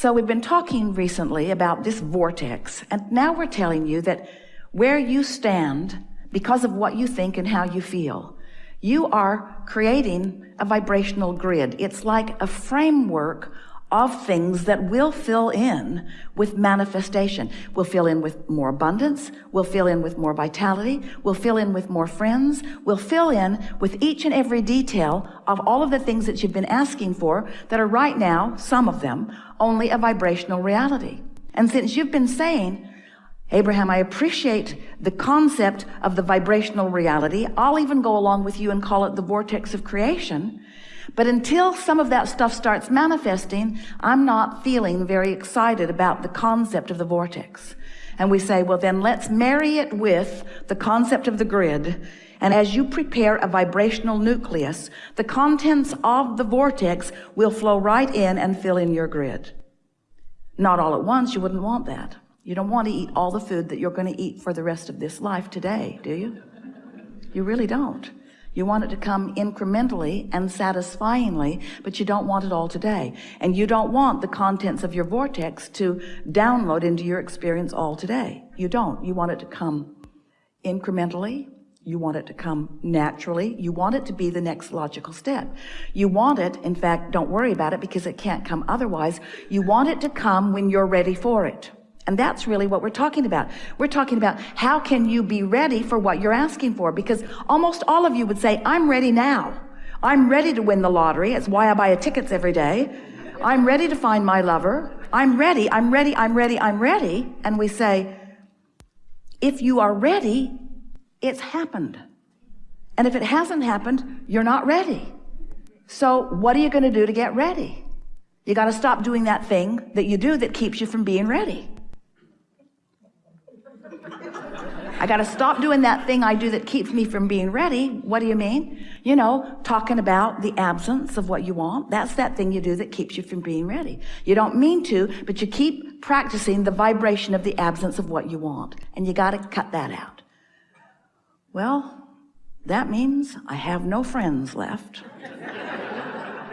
So we've been talking recently about this vortex, and now we're telling you that where you stand because of what you think and how you feel, you are creating a vibrational grid. It's like a framework of things that will fill in with manifestation. We'll fill in with more abundance. We'll fill in with more vitality. We'll fill in with more friends. We'll fill in with each and every detail of all of the things that you've been asking for that are right now, some of them, only a vibrational reality. And since you've been saying, Abraham, I appreciate the concept of the vibrational reality. I'll even go along with you and call it the vortex of creation. But until some of that stuff starts manifesting, I'm not feeling very excited about the concept of the vortex. And we say, well, then let's marry it with the concept of the grid. And as you prepare a vibrational nucleus, the contents of the vortex will flow right in and fill in your grid. Not all at once. You wouldn't want that. You don't want to eat all the food that you're going to eat for the rest of this life today, do you? You really don't. You want it to come incrementally and satisfyingly, but you don't want it all today. And you don't want the contents of your vortex to download into your experience all today. You don't. You want it to come incrementally. You want it to come naturally. You want it to be the next logical step. You want it, in fact, don't worry about it because it can't come otherwise. You want it to come when you're ready for it. And that's really what we're talking about. We're talking about how can you be ready for what you're asking for? Because almost all of you would say, I'm ready now. I'm ready to win the lottery. It's why I buy tickets every day. I'm ready to find my lover. I'm ready. I'm ready. I'm ready. I'm ready. And we say, if you are ready, it's happened. And if it hasn't happened, you're not ready. So what are you going to do to get ready? You got to stop doing that thing that you do that keeps you from being ready. I got to stop doing that thing I do that keeps me from being ready. What do you mean? You know, talking about the absence of what you want. That's that thing you do that keeps you from being ready. You don't mean to, but you keep practicing the vibration of the absence of what you want. And you got to cut that out. Well, that means I have no friends left.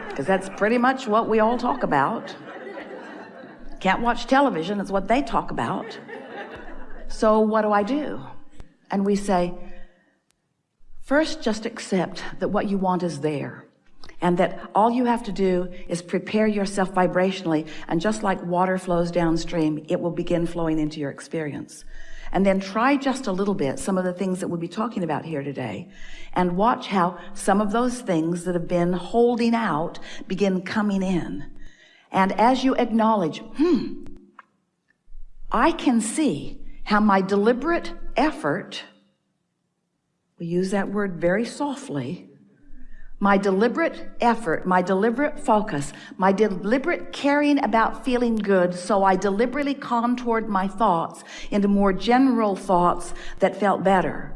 Because that's pretty much what we all talk about. Can't watch television, it's what they talk about. So what do I do? And we say, first, just accept that what you want is there. And that all you have to do is prepare yourself vibrationally. And just like water flows downstream, it will begin flowing into your experience. And then try just a little bit some of the things that we'll be talking about here today. And watch how some of those things that have been holding out begin coming in. And as you acknowledge, hmm, I can see how my deliberate effort, we use that word very softly, my deliberate effort, my deliberate focus, my deliberate caring about feeling good, so I deliberately contoured my thoughts into more general thoughts that felt better.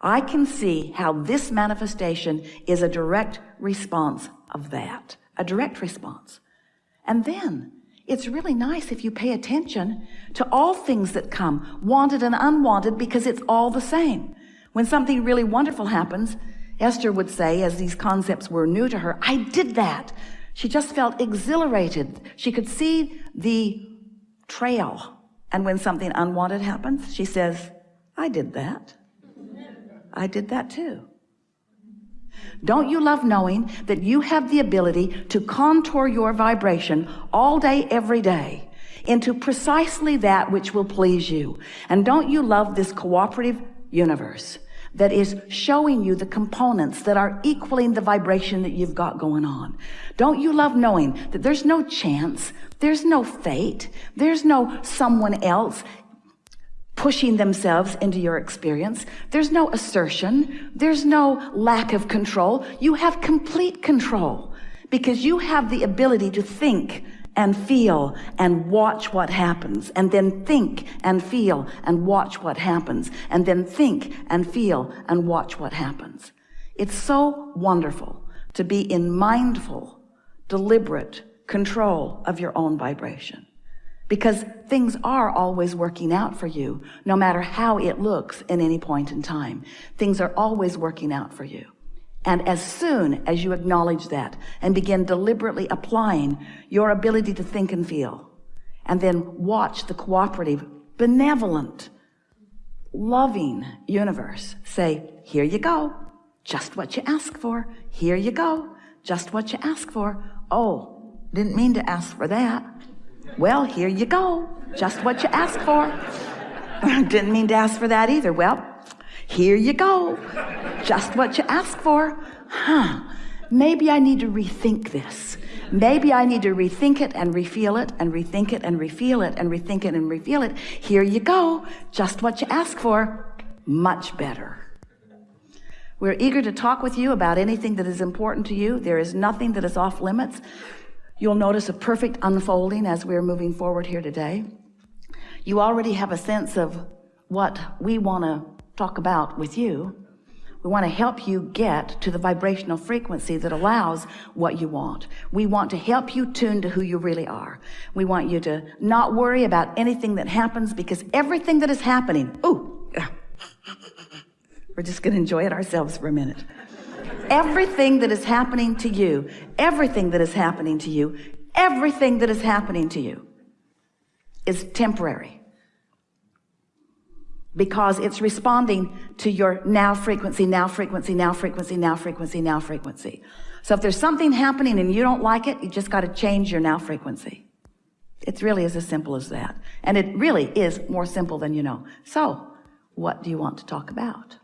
I can see how this manifestation is a direct response of that, a direct response. And then it's really nice if you pay attention to all things that come, wanted and unwanted, because it's all the same. When something really wonderful happens, Esther would say, as these concepts were new to her, I did that. She just felt exhilarated. She could see the trail. And when something unwanted happens, she says, I did that. I did that too. Don't you love knowing that you have the ability to contour your vibration all day, every day into precisely that which will please you? And don't you love this cooperative universe that is showing you the components that are equaling the vibration that you've got going on? Don't you love knowing that there's no chance, there's no fate, there's no someone else pushing themselves into your experience. There's no assertion. There's no lack of control. You have complete control because you have the ability to think and feel and watch what happens and then think and feel and watch what happens and then think and feel and watch what happens. It's so wonderful to be in mindful, deliberate control of your own vibration because things are always working out for you no matter how it looks in any point in time things are always working out for you and as soon as you acknowledge that and begin deliberately applying your ability to think and feel and then watch the cooperative, benevolent, loving universe say, here you go. Just what you ask for. Here you go. Just what you ask for. Oh, didn't mean to ask for that. Well, here you go. Just what you asked for. didn't mean to ask for that either. Well, here you go. Just what you asked for. Huh. Maybe I need to rethink this. Maybe I need to rethink it and refeel it and rethink it and refeel it and rethink it and refeel it. Here you go. Just what you asked for. Much better. We're eager to talk with you about anything that is important to you. There is nothing that is off limits. You'll notice a perfect unfolding as we're moving forward here today. You already have a sense of what we want to talk about with you. We want to help you get to the vibrational frequency that allows what you want. We want to help you tune to who you really are. We want you to not worry about anything that happens because everything that is happening, ooh, we're just going to enjoy it ourselves for a minute. Everything that is happening to you, everything that is happening to you, everything that is happening to you is temporary because it's responding to your now frequency, now frequency, now frequency, now frequency, now frequency. So if there's something happening and you don't like it, you just got to change your now frequency. It's really is as simple as that. And it really is more simple than you know. So what do you want to talk about?